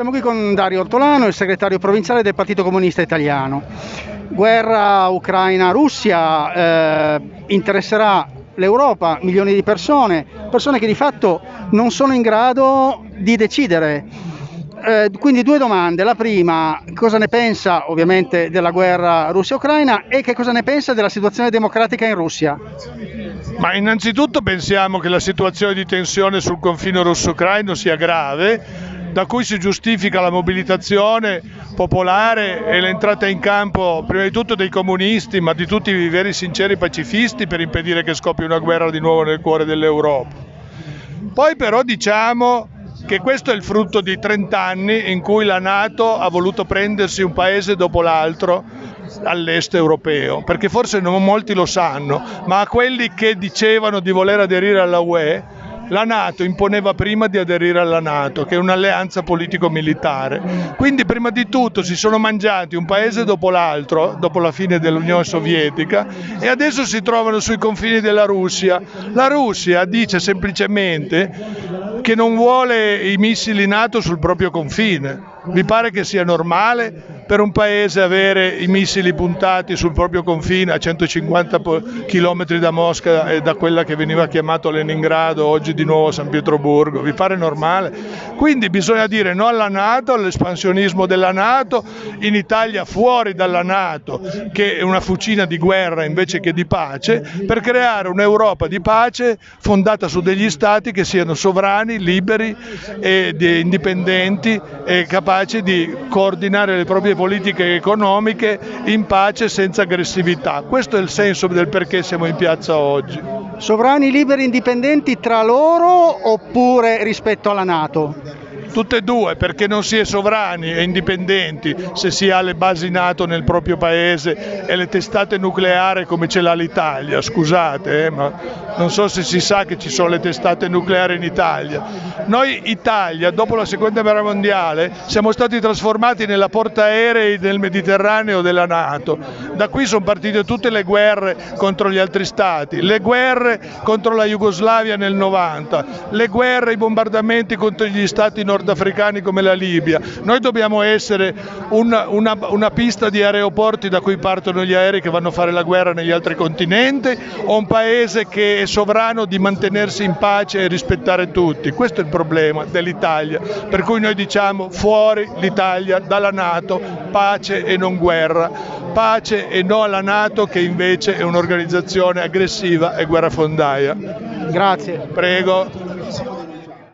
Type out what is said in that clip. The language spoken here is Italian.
Siamo qui con Dario Ortolano, il segretario provinciale del Partito Comunista Italiano. Guerra Ucraina-Russia eh, interesserà l'Europa, milioni di persone, persone che di fatto non sono in grado di decidere. Eh, quindi due domande. La prima, cosa ne pensa ovviamente della guerra Russia-Ucraina e che cosa ne pensa della situazione democratica in Russia? Ma innanzitutto pensiamo che la situazione di tensione sul confine russo-ucraino sia grave, da cui si giustifica la mobilitazione popolare e l'entrata in campo prima di tutto dei comunisti, ma di tutti i veri sinceri pacifisti per impedire che scoppi una guerra di nuovo nel cuore dell'Europa. Poi però diciamo che questo è il frutto di 30 anni in cui la Nato ha voluto prendersi un paese dopo l'altro all'est europeo, perché forse non molti lo sanno, ma a quelli che dicevano di voler aderire alla UE la Nato imponeva prima di aderire alla Nato, che è un'alleanza politico-militare. Quindi prima di tutto si sono mangiati un paese dopo l'altro, dopo la fine dell'Unione Sovietica, e adesso si trovano sui confini della Russia. La Russia dice semplicemente che non vuole i missili NATO sul proprio confine. Vi pare che sia normale? Per un paese avere i missili puntati sul proprio confine a 150 km da Mosca e da quella che veniva chiamata Leningrado, oggi di nuovo San Pietroburgo, vi pare normale? Quindi bisogna dire no alla Nato, all'espansionismo della Nato, in Italia fuori dalla Nato, che è una fucina di guerra invece che di pace, per creare un'Europa di pace fondata su degli stati che siano sovrani, liberi e indipendenti e capaci di coordinare le proprie politiche economiche in pace senza aggressività. Questo è il senso del perché siamo in piazza oggi. Sovrani liberi indipendenti tra loro oppure rispetto alla Nato? Tutte e due perché non si è sovrani e indipendenti se si ha le basi NATO nel proprio paese e le testate nucleari come ce l'ha l'Italia, scusate, eh, ma non so se si sa che ci sono le testate nucleari in Italia. Noi Italia, dopo la seconda guerra mondiale, siamo stati trasformati nella portaerei del Mediterraneo della Nato. Da qui sono partite tutte le guerre contro gli altri stati, le guerre contro la Jugoslavia nel 90, le guerre, i bombardamenti contro gli stati nord nordafricani come la Libia. Noi dobbiamo essere una, una, una pista di aeroporti da cui partono gli aerei che vanno a fare la guerra negli altri continenti o un paese che è sovrano di mantenersi in pace e rispettare tutti. Questo è il problema dell'Italia, per cui noi diciamo fuori l'Italia dalla Nato, pace e non guerra, pace e no alla Nato che invece è un'organizzazione aggressiva e guerrafondaia. Grazie. Prego.